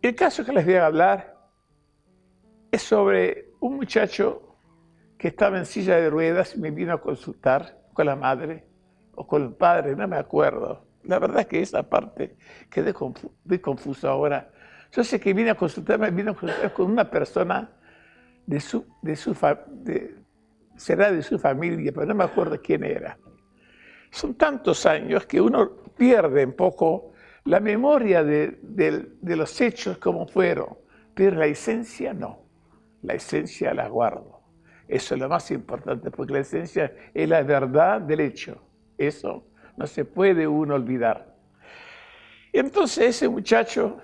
El caso que les voy a hablar es sobre un muchacho que estaba en silla de ruedas y me vino a consultar con la madre o con el padre, no me acuerdo. La verdad es que esa parte quedé confuso ahora. Yo sé que vine a consultarme, consultar con una persona de su, de su será de su familia, pero no me acuerdo quién era. Son tantos años que uno pierde un poco la memoria de, los hechos como fueron, pero la esencia no. La esencia la guardo. Eso es lo más importante, porque la esencia es la verdad del hecho. Eso no se puede uno olvidar. Entonces ese muchacho,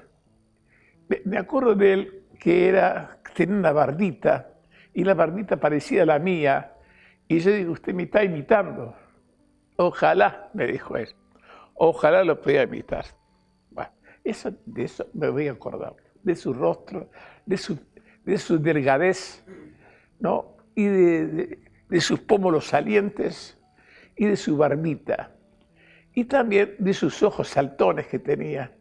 me acuerdo de él que era, tenía una barbita, y la barbita parecía la mía, y yo digo, usted me está imitando. Ojalá, me dijo él, ojalá lo pueda imitar. Eso, de eso me voy a acordar, de su rostro, de su, de su delgadez, ¿no? y de, de sus pómulos salientes, y de su barbita y también de sus ojos saltones que tenía.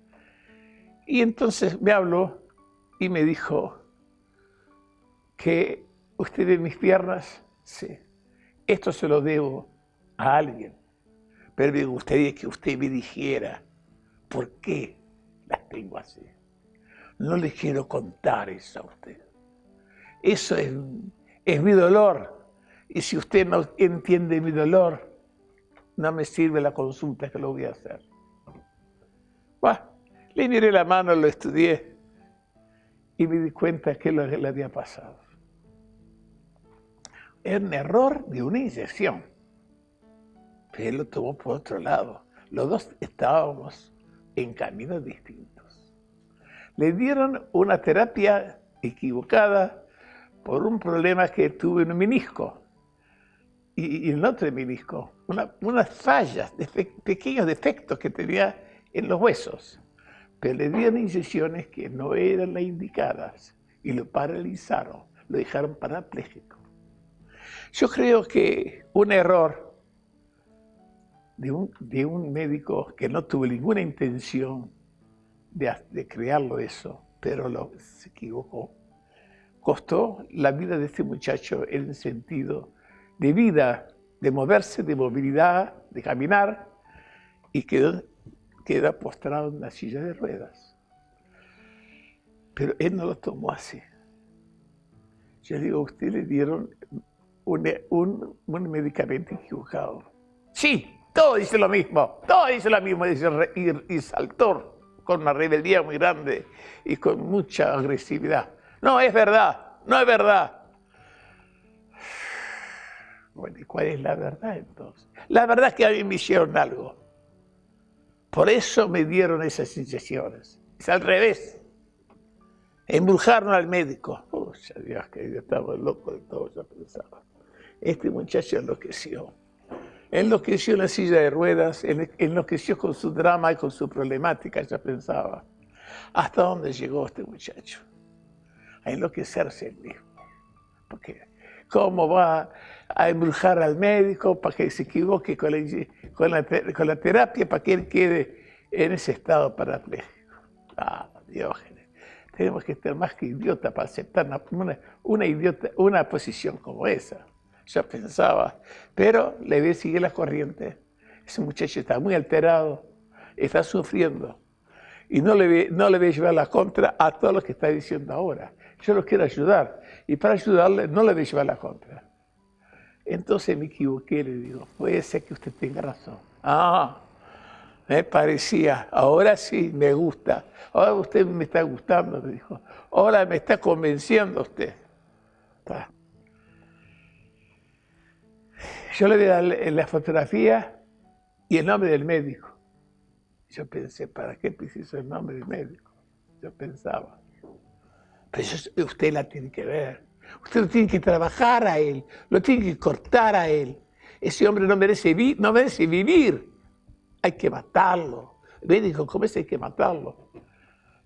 Y entonces me habló y me dijo que usted ve mis piernas, sí, esto se lo debo a alguien, pero me gustaría que usted me dijera por qué las tengo así. No le quiero contar eso a usted. Eso es, es mi dolor. Y si usted no entiende mi dolor, no me sirve la consulta que lo voy a hacer. Bueno, le miré la mano, lo estudié y me di cuenta que lo que le había pasado. Era un error de una inyección. Pero él lo tomó por otro lado. Los dos estábamos en caminos distintos. Le dieron una terapia equivocada por un problema que tuve en un menisco y, en otro menisco, unas fallas, pequeños defectos que tenía en los huesos. Pero le dieron inyecciones que no eran las indicadas y lo paralizaron, lo dejaron parapléjico. Yo creo que un error de un, de un médico que no tuvo ninguna intención de, de crearlo eso, pero lo, se equivocó, costó la vida de este muchacho en el sentido de vida, de moverse, de movilidad, de caminar, y quedó, queda postrado en la silla de ruedas. Pero él no lo tomó así. Yo digo, usted le dieron un, un, medicamento equivocado. Sí, todo dice lo mismo, todo dice lo mismo, dice, y, y con una rebeldía muy grande y con mucha agresividad. No, es verdad, no es verdad. Bueno, ¿y cuál es la verdad entonces? La verdad es que a mí me hicieron algo. Por eso me dieron esas inyecciones. Es al revés. Embrujaron al médico. Uy, Dios, que yo estaba loco de todo, ya pensaba. Este muchacho enloqueció. Enloqueció en la silla de ruedas, enloqueció con su drama y con su problemática, ya pensaba. ¿Hasta dónde llegó este muchacho? A enloquecerse él mismo. Porque cómo va a embrujar al médico para que se equivoque con la, con la, terapia, para que él quede en ese estado parapléjico. Ah, Diógenes, tenemos que estar más que idiota para aceptar una, una posición como esa. Yo pensaba, pero le voy a seguir la corriente. Ese muchacho está muy alterado, está sufriendo. Y no le, no le voy a llevar la contra a todo lo que está diciendo ahora. Yo lo quiero ayudar. Y para ayudarle no le voy a llevar la contra. Entonces me equivoqué, le digo, puede ser que usted tenga razón. Ah, me parecía, ahora sí me gusta. Ahora usted me está gustando, me dijo. Ahora me está convenciendo usted. Yo le voy a dar la fotografía y el nombre del médico. Yo pensé, ¿para qué preciso el nombre del médico? Yo pensaba. Pero usted la tiene que ver. Usted lo tiene que trabajar a él, lo tiene que cortar a él. Ese hombre no merece, no merece vivir. Hay que matarlo. El médico, ¿cómo es hay que matarlo?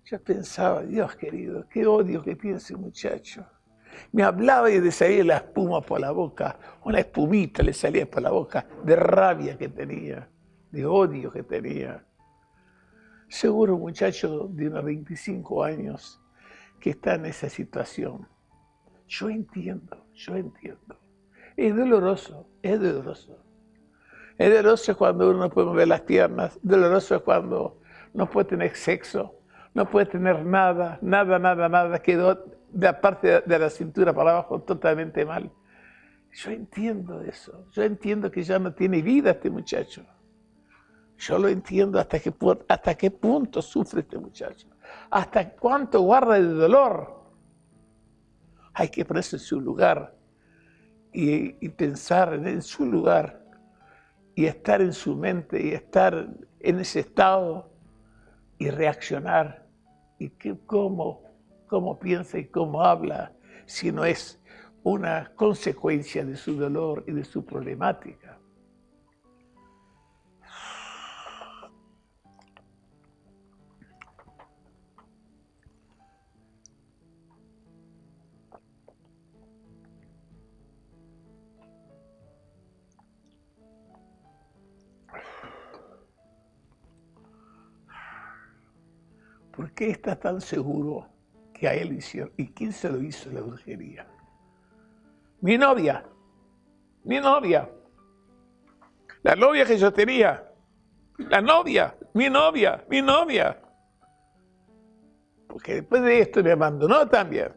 Yo pensaba, Dios querido, qué odio que tiene ese muchacho. Me hablaba y le salía la espuma por la boca, una espumita le salía por la boca de rabia que tenía, de odio que tenía. Seguro un muchacho de unos 25 años que está en esa situación. Yo entiendo, yo entiendo. Es doloroso, es doloroso. Es doloroso cuando uno no puede mover las piernas, doloroso cuando no puede tener sexo, no puede tener nada, nada, nada, nada, quedó la parte de la cintura para abajo totalmente mal. Yo entiendo eso, yo entiendo que ya no tiene vida este muchacho. Yo lo entiendo hasta qué, hasta qué punto sufre este muchacho, hasta cuánto guarda de dolor. Hay que ponerse en su lugar y, pensar en su lugar y estar en su mente y estar en ese estado y reaccionar y que, cómo, cómo piensa y cómo habla, si no es una consecuencia de su dolor y de su problemática. ¿Por qué está tan seguro que a él hicieron? ¿Y quién se lo hizo la brujería? Mi novia, mi novia, la novia que yo tenía, la novia, mi novia, mi novia. Porque después de esto me abandonó también.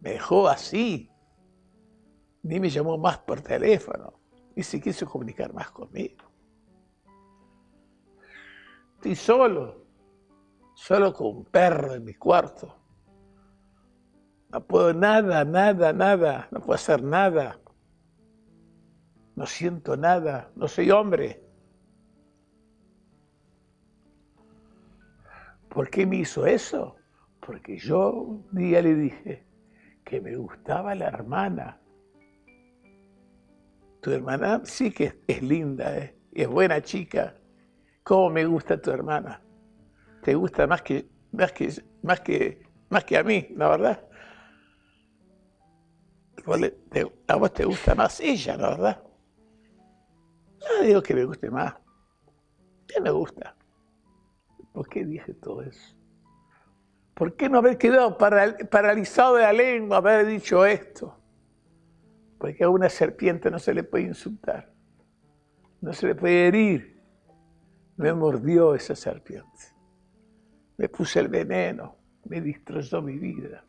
Me dejó así. Ni me llamó más por teléfono. Ni se quiso comunicar más conmigo. Estoy solo solo con un perro en mi cuarto. No puedo nada, nada, nada, no puedo hacer nada. No siento nada, no soy hombre. ¿Por qué me hizo eso? Porque yo un día le dije que me gustaba la hermana. Tu hermana sí que es linda, ¿eh? es buena chica. ¿Cómo me gusta tu hermana? Te gusta más que, más que, más que, más que a mí, la verdad. A vos te gusta más ella, la verdad. No digo que me guste más. ¿Qué me gusta? ¿Por qué dije todo eso? ¿Por qué no haber quedado paralizado de la lengua, haber dicho esto? Porque a una serpiente no se le puede insultar, no se le puede herir. Me mordió esa serpiente me puse el veneno, me destrozó mi vida.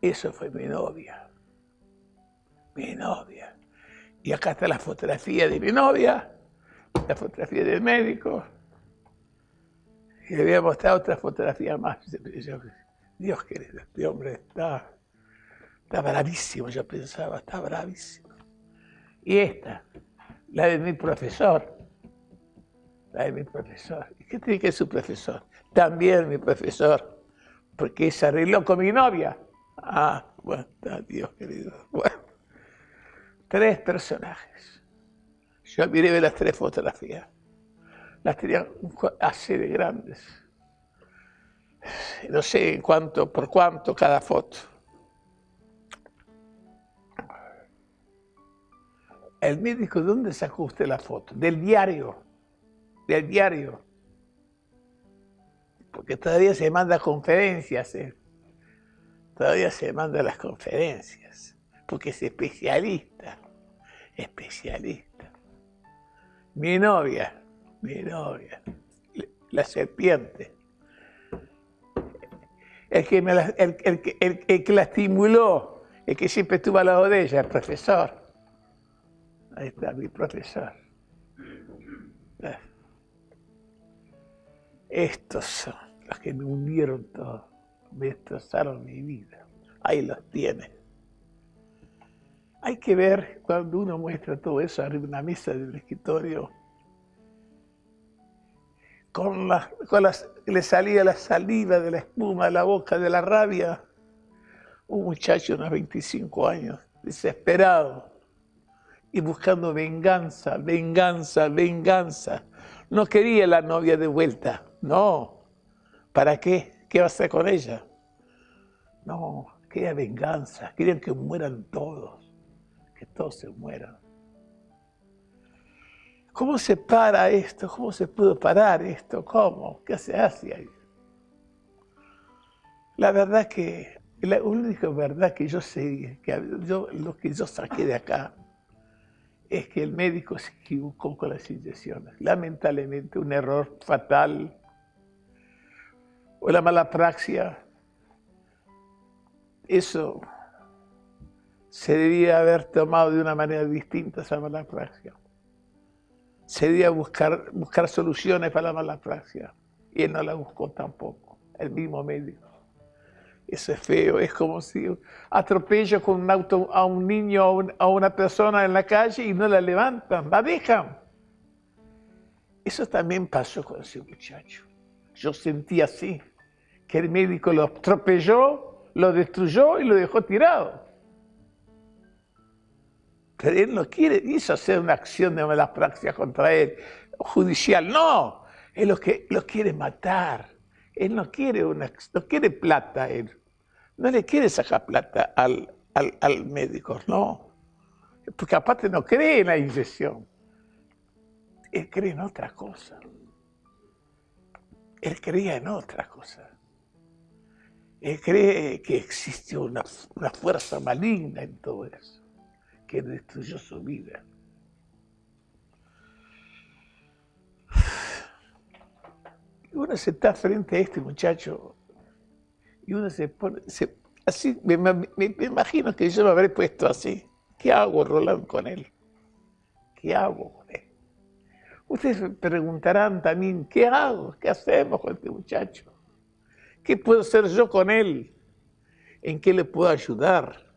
Eso fue mi novia, mi novia. Y acá está la fotografía de mi novia, la fotografía del médico. Y le voy a mostrar otra fotografía más. Dios querido, este hombre está, está bravísimo, yo pensaba, está bravísimo. Y esta, la de mi profesor, Ay, mi profesor. ¿Y qué tiene que ser su profesor? También mi profesor. Porque se arregló con mi novia. Ah, bueno, Dios querido. Bueno, tres personajes. Yo miré las tres fotografías. Las tenía así de grandes. No sé cuánto, por cuánto cada foto. El médico, ¿dónde sacó usted la foto? Del diario del diario. Porque todavía se manda conferencias, ¿eh? todavía se manda las conferencias, porque es especialista, especialista. Mi novia, mi novia, la serpiente. El que, el, que la estimuló, el que siempre estuvo al lado de ella, el profesor. Ahí está mi profesor. Estos son los que me hundieron todo, me destrozaron mi vida. Ahí los tiene. Hay que ver cuando uno muestra todo eso arriba de una mesa del escritorio, con, la, con le salía la saliva de la espuma de la boca, de la rabia. Un muchacho de unos 25 años, desesperado, y buscando venganza, venganza, venganza. No quería la novia de vuelta. No. ¿Para qué? ¿Qué va a hacer con ella? No, quería venganza. Querían que mueran todos. Que todos se mueran. ¿Cómo se para esto? ¿Cómo se pudo parar esto? ¿Cómo? ¿Qué se hace ahí? La verdad que, la única verdad que yo sé, que yo, lo que yo saqué de acá, es que el médico se equivocó con las inyecciones. Lamentablemente, un error fatal o la mala praxia, eso se debía haber tomado de una manera distinta esa mala praxia. Se debía buscar, buscar soluciones para la mala praxia. Y él no la buscó tampoco, el mismo médico. Eso es feo, es como si atropello con un auto a un niño o a una persona en la calle y no la levantan, la dejan. Eso también pasó con ese muchacho. Yo sentí así, que el médico lo atropelló, lo destruyó y lo dejó tirado. Él no quiere, hizo hacer una acción de mala praxis contra él, judicial, no, él lo, que, lo quiere matar. Él no quiere, una, no quiere plata, él. No le quiere sacar plata al, al, médico, no. Porque aparte no cree en la inyección. Él cree en otra cosa. Él creía en otra cosa. Él cree que existió una, una fuerza maligna en todo eso, que destruyó su vida. uno se está frente a este muchacho y uno se pone, así, me, imagino que yo lo habré puesto así. ¿Qué hago, Roland, con él? ¿Qué hago con él? Ustedes me preguntarán también, ¿qué hago? ¿Qué hacemos con este muchacho? ¿Qué puedo hacer yo con él? ¿En qué le puedo ayudar?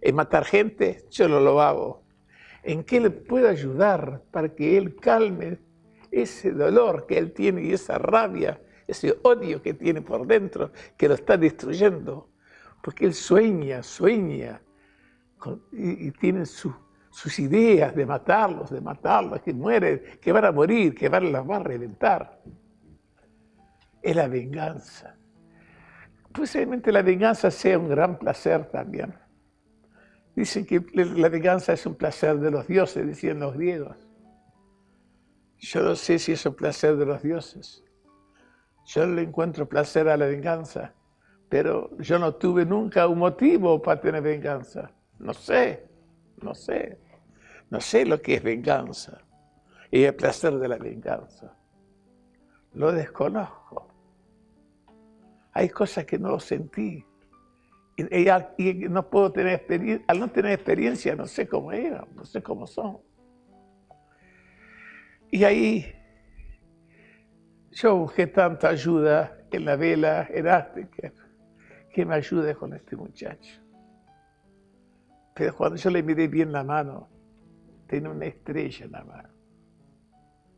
¿En matar gente? Yo no lo hago. ¿En qué le puedo ayudar para que él calme ese dolor que él tiene y esa rabia, ese odio que tiene por dentro, que lo está destruyendo. Porque él sueña, sueña, y, tiene sus ideas de matarlos, de matarlos, que mueren, que van a morir, que van, las va a reventar. Es la venganza. Posiblemente la venganza sea un gran placer también. Dicen que la venganza es un placer de los dioses, decían los griegos. Yo no sé si es un placer de los dioses. Yo no le encuentro placer a la venganza, pero yo no tuve nunca un motivo para tener venganza. No sé, no sé. No sé lo que es venganza y el placer de la venganza. Lo desconozco. Hay cosas que no sentí. Y, no puedo tener experiencia, al no tener experiencia no sé cómo eran, no sé cómo son. Y ahí yo busqué tanta ayuda en la vela elástica que me ayude con este muchacho. Pero cuando yo le miré bien la mano, tenía una estrella en la mano.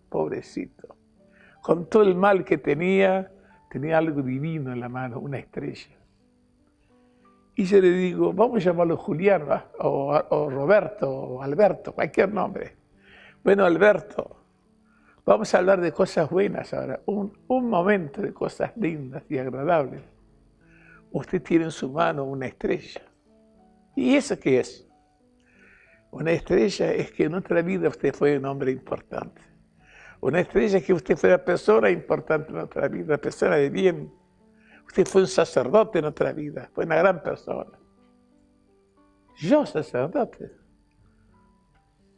Pobrecito. Con todo el mal que tenía, tenía algo divino en la mano, una estrella. Y yo le digo, vamos a llamarlo Julián, o, Roberto, o Alberto, cualquier nombre. Bueno, Alberto, Vamos a hablar de cosas buenas ahora, un, momento de cosas lindas y agradables. Usted tiene en su mano una estrella. ¿Y eso qué es? Una estrella es que en otra vida usted fue un hombre importante. Una estrella es que usted fue una persona importante en otra vida, una persona de bien. Usted fue un sacerdote en otra vida, fue una gran persona. Yo sacerdote.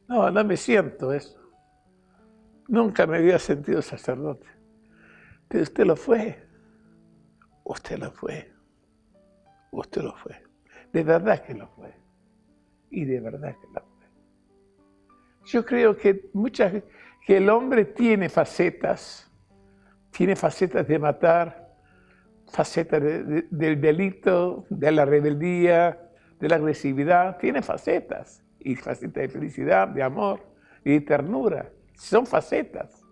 No, no me siento eso. Nunca me había sentido sacerdote. Pero usted lo fue. Usted lo fue. Usted lo fue. De verdad que lo fue. Y de verdad que lo fue. Yo creo que muchas que el hombre tiene facetas, tiene facetas de matar, facetas del delito, de la rebeldía, de la agresividad, tiene facetas, y facetas de felicidad, de amor y de ternura. Son facetas.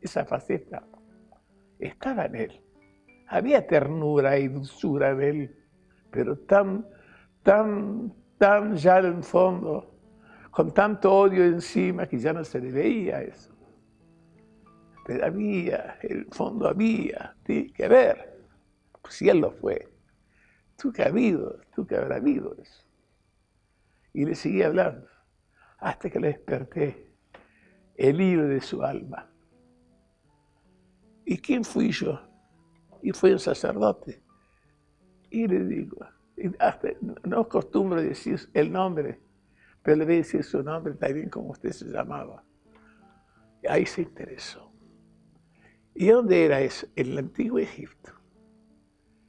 Esa faceta estaba en él. Había ternura y dulzura en él, pero tan, tan, tan ya en el fondo, con tanto odio encima que ya no se le veía eso. Pero había, el fondo había, tiene que ver. Pues si él lo fue, tú que ha habido, tú que habrá habido eso. Y le seguía hablando hasta que le desperté el hilo de su alma. ¿Y quién fui yo? Y fue un sacerdote. Y le digo, no acostumbro decir el nombre, pero le voy a decir su nombre también como usted se llamaba. Ahí se interesó. ¿Y dónde era eso? En el antiguo Egipto.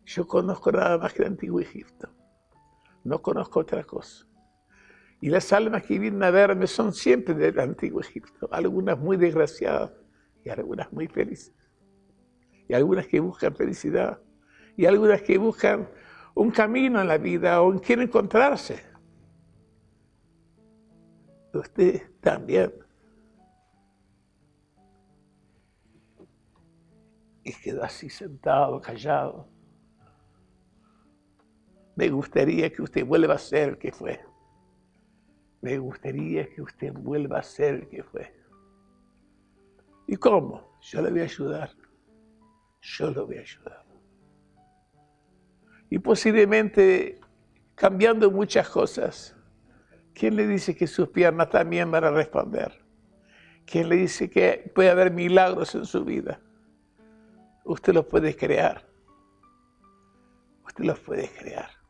Yo conozco nada más que el antiguo Egipto. No conozco otra cosa. Y las almas que vienen a verme son siempre del antiguo Egipto. Algunas muy desgraciadas y algunas muy felices. Y algunas que buscan felicidad. Y algunas que buscan un camino en la vida o quieren encontrarse. Usted también. Y quedó así sentado, callado me gustaría que usted vuelva a ser el que fue. Me gustaría que usted vuelva a ser el que fue. ¿Y cómo? Yo le voy a ayudar. Yo lo voy a ayudar. Y posiblemente cambiando muchas cosas. ¿Quién le dice que sus piernas también van a responder? ¿Quién le dice que puede haber milagros en su vida? Usted los puede crear. Usted los puede crear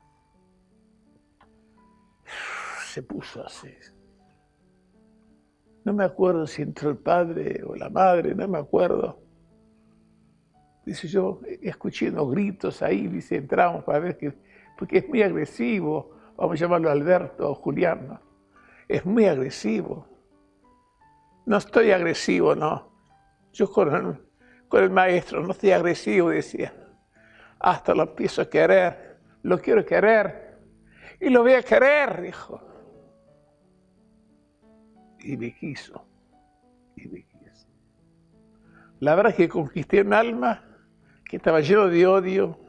se puso así. No me acuerdo si entró el padre o la madre, no me acuerdo. Dice yo, escuché unos gritos ahí, dice, entramos para ver que, porque es muy agresivo, vamos a llamarlo Alberto o Julián, es muy agresivo. No estoy agresivo, no. Yo con el, maestro no estoy agresivo, decía. Hasta lo empiezo a querer, lo quiero querer y lo voy a querer, dijo y me quiso, y me quiso. La verdad es que conquisté un alma que estaba lleno de odio,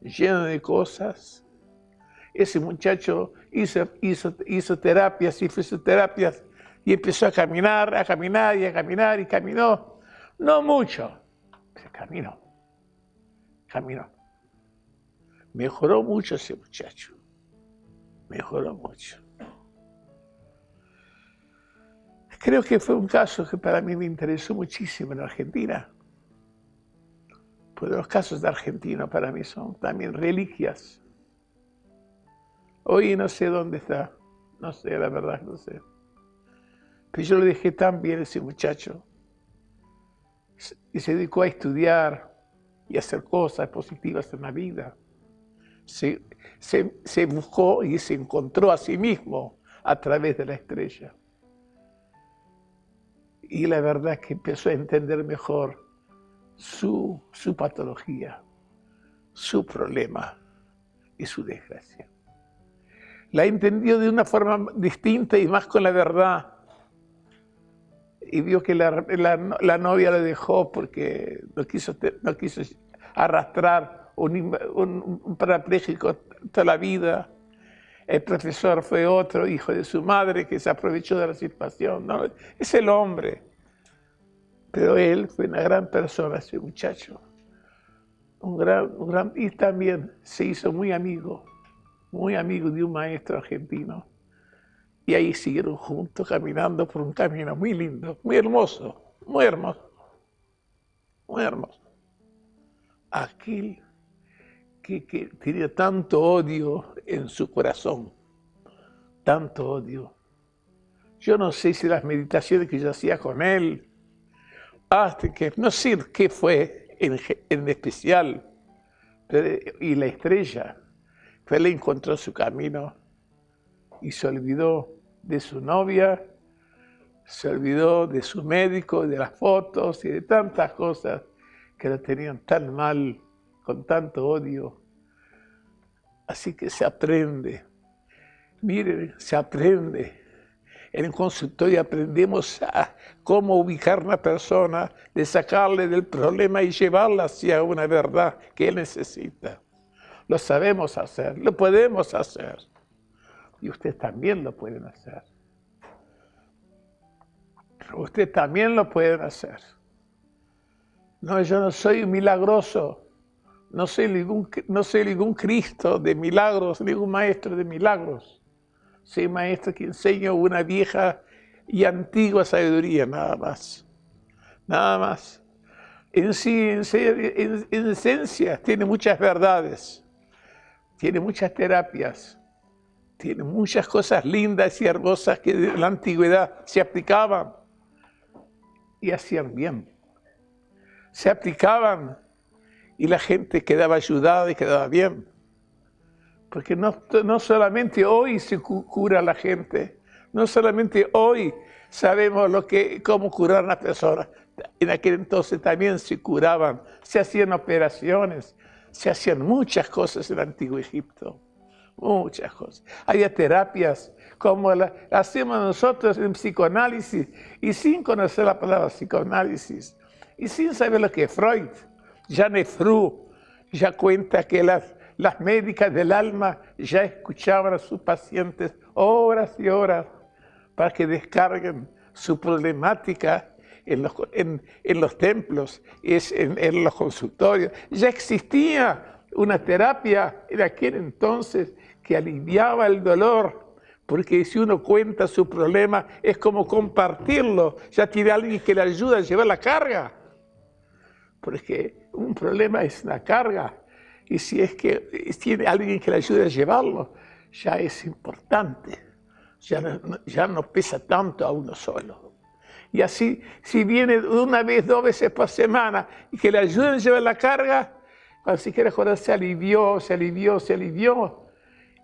lleno de cosas. Ese muchacho hizo, hizo, hizo terapias y terapias y empezó a caminar, a caminar y a caminar y caminó. No mucho, pero caminó, caminó. Mejoró mucho ese muchacho, mejoró mucho. Creo que fue un caso que para mí me interesó muchísimo en Argentina. Pues los casos de Argentina para mí son también reliquias. Hoy no sé dónde está, no sé, la verdad, no sé. Pero yo lo dejé tan bien ese muchacho. Y se dedicó a estudiar y a hacer cosas positivas en la vida. Se, se buscó y se encontró a sí mismo a través de la estrella y la verdad es que empezó a entender mejor su, su patología, su problema y su desgracia. La entendió de una forma distinta y más con la verdad. Y vio que la, la, novia le dejó porque no quiso, no quiso arrastrar un, un, un toda la vida. El profesor fue otro hijo de su madre que se aprovechó de la situación. ¿no? Es el hombre. Pero él fue una gran persona, ese muchacho. Un gran, un gran, y también se hizo muy amigo, muy amigo de un maestro argentino. Y ahí siguieron juntos caminando por un camino muy lindo, muy hermoso, muy hermoso, muy hermoso. Aquel que, que tenía tanto odio en su corazón, tanto odio. Yo no sé si las meditaciones que yo hacía con él, hasta que, no sé qué fue en, especial, y la estrella, fue le encontró su camino y se olvidó de su novia, se olvidó de su médico, de las fotos y de tantas cosas que lo tenían tan mal, con tanto odio. Así que se aprende, miren, se aprende. En el consultorio aprendemos a cómo ubicar a una persona, de sacarle del problema y llevarla hacia una verdad que él necesita. Lo sabemos hacer, lo podemos hacer. Y ustedes también lo pueden hacer. Ustedes también lo pueden hacer. No, yo no soy milagroso. No soy ningún, no soy ningún Cristo de milagros, ningún maestro de milagros. Soy maestro que enseño una vieja y antigua sabiduría, nada más. Nada más. En sí, en, en esencia, tiene muchas verdades, tiene muchas terapias, tiene muchas cosas lindas y hermosas que en la antigüedad se aplicaban y hacían bien. Se aplicaban y la gente quedaba ayudada y quedaba bien. Porque no, no solamente hoy se cura la gente, no solamente hoy sabemos lo que, cómo curar a una persona. En aquel entonces también se curaban, se hacían operaciones, se hacían muchas cosas en el antiguo Egipto. Muchas cosas. Había terapias como la hacemos nosotros en psicoanálisis y sin conocer la palabra psicoanálisis y sin saber lo que Freud. Janet Fru ya cuenta que las, las médicas del alma ya escuchaban a sus pacientes horas y horas para que descarguen su problemática en los, en, en los templos, es en, los consultorios. Ya existía una terapia en aquel entonces que aliviaba el dolor, porque si uno cuenta su problema es como compartirlo, ya tiene alguien que le ayuda a llevar la carga, porque un problema es una carga, y si es que tiene alguien que le ayude a llevarlo, ya es importante ya ya no pesa tanto a uno solo. Y así, si viene una vez, dos veces por semana y que le ayuden a llevar la carga, cuando se quiere joder, se alivió, se alivió, se alivió.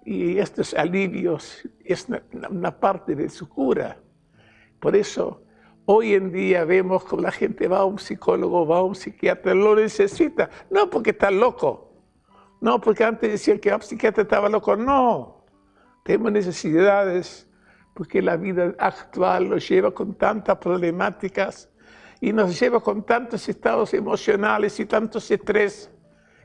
Y estos alivios es una, parte de su cura. Por eso, hoy en día vemos como la gente va a un psicólogo, va a un psiquiatra, lo necesita. No porque está loco. No porque antes decían que el psiquiatra estaba loco. No. Tenemos necesidades porque la vida actual nos lleva con tantas problemáticas y nos lleva con tantos estados emocionales y tantos estrés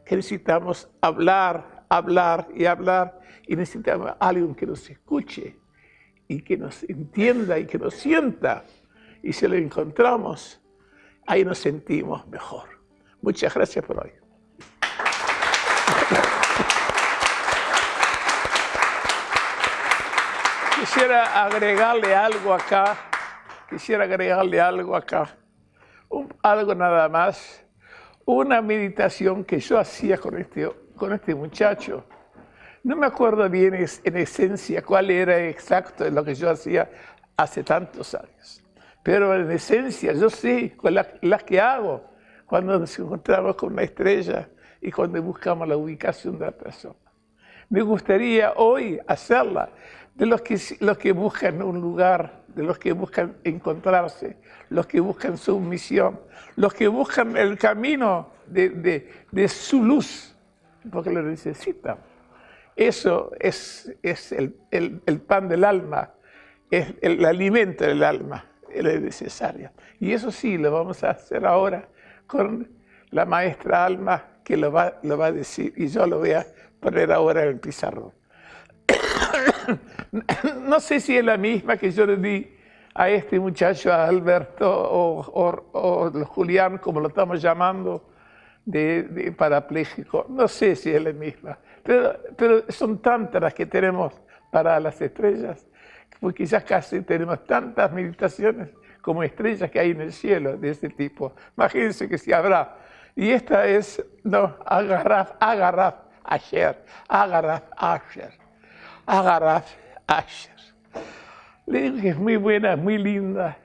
que necesitamos hablar, hablar y hablar y necesitamos alguien que nos escuche y que nos entienda y que nos sienta. Y si lo encontramos, ahí nos sentimos mejor. Muchas gracias por hoy. Quisiera agregarle algo acá, quisiera agregarle algo acá, algo nada más, una meditación que yo hacía con este, con este muchacho. No me acuerdo bien en esencia cuál era exacto lo que yo hacía hace tantos años, pero en esencia yo sé con las que hago cuando nos encontramos con una estrella y cuando buscamos la ubicación de la persona. Me gustaría hoy hacerla de los que, los que buscan un lugar, de los que buscan encontrarse, los que buscan su misión, los que buscan el camino de, de, su luz, porque lo necesitan. Eso es, es el, el, el, pan del alma, es el alimento del alma, es necesario. Y eso sí lo vamos a hacer ahora con la maestra Alma, que lo va, lo va a decir, y yo lo voy a poner ahora en el pizarrón. no sé si es la misma que yo le di a este muchacho, a Alberto o, Julián, como lo estamos llamando, de, parapléjico. No sé si es la misma, pero, son tantas las que tenemos para las estrellas, porque quizás casi tenemos tantas meditaciones como estrellas que hay en el cielo de este tipo. Imagínense que si habrá. Y esta es, no, Agarraf, Agarraf, Asher, Agarraf, Asher. Agarraf Asher. Le que es muy buena, muy linda.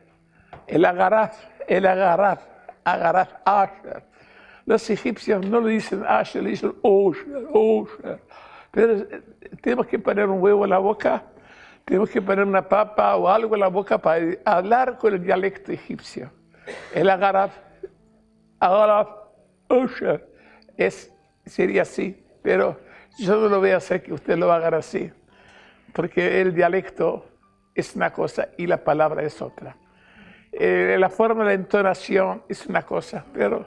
El Agarraf, el Agarraf, Agarraf Asher. Los egipcios no le dicen Asher, le dicen Osher, Osher. Pero eh, tenemos que poner un huevo en la boca, tenemos que poner una papa o algo en la boca para hablar con el dialecto egipcio. El Agarraf, Agarraf, Osher. Es, sería así, pero yo no lo voy a hacer que usted lo haga así porque el dialecto es una cosa y la palabra es otra. Eh, la forma de entonación es una cosa, pero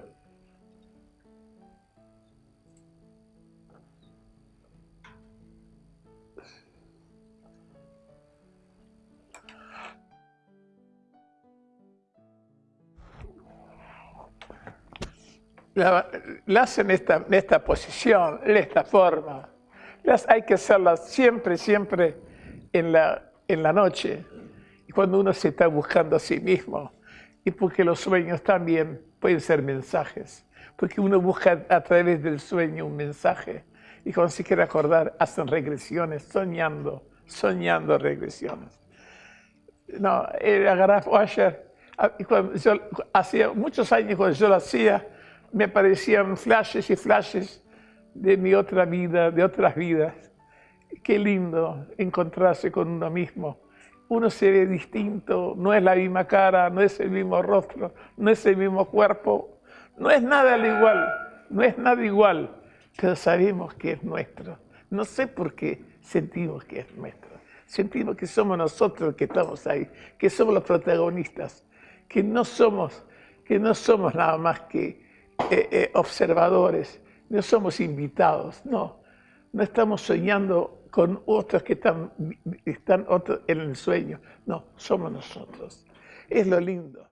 la, hacen esta, esta posición, en esta forma. Las hay que hacerlas siempre, siempre en la, en la noche, cuando uno se está buscando a sí mismo, y porque los sueños también pueden ser mensajes, porque uno busca a través del sueño un mensaje, y cuando se quiere acordar, hacen regresiones, soñando, soñando regresiones. No, el Agaraf Washer, ah, hacía muchos años cuando yo lo hacía, me aparecían flashes y flashes de mi otra vida, de otras vidas. Qué lindo encontrarse con uno mismo. Uno se ve distinto, no es la misma cara, no es el mismo rostro, no es el mismo cuerpo, no es nada al igual, no es nada igual, pero sabemos que es nuestro. No sé por qué sentimos que es nuestro. Sentimos que somos nosotros los que estamos ahí, que somos los protagonistas, que no somos, que no somos nada más que eh, eh, observadores, no somos invitados, no. No estamos soñando con otros que están, están en el sueño, no, somos nosotros. Es lo lindo.